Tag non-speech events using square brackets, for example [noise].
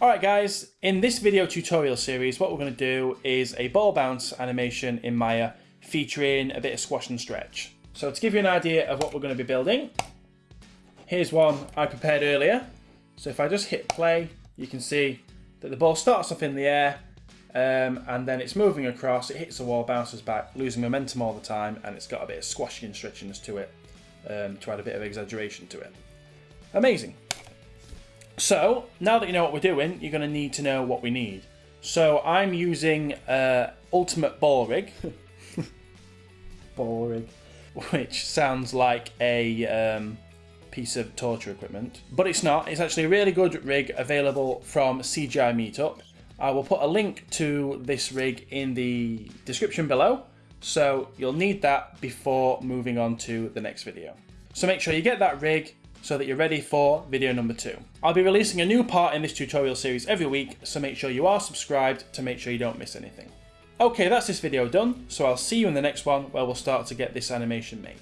Alright guys, in this video tutorial series what we're going to do is a ball bounce animation in Maya featuring a bit of squash and stretch. So to give you an idea of what we're going to be building, here's one I prepared earlier. So if I just hit play, you can see that the ball starts off in the air um, and then it's moving across, it hits the wall, bounces back, losing momentum all the time and it's got a bit of squashing and stretchiness to it um, to add a bit of exaggeration to it. Amazing. So, now that you know what we're doing, you're going to need to know what we need. So, I'm using uh, Ultimate Ball Rig. [laughs] ball Rig. Which sounds like a um, piece of torture equipment. But it's not. It's actually a really good rig available from CGI Meetup. I will put a link to this rig in the description below. So, you'll need that before moving on to the next video. So make sure you get that rig so that you're ready for video number two. I'll be releasing a new part in this tutorial series every week, so make sure you are subscribed to make sure you don't miss anything. Okay, that's this video done, so I'll see you in the next one where we'll start to get this animation made.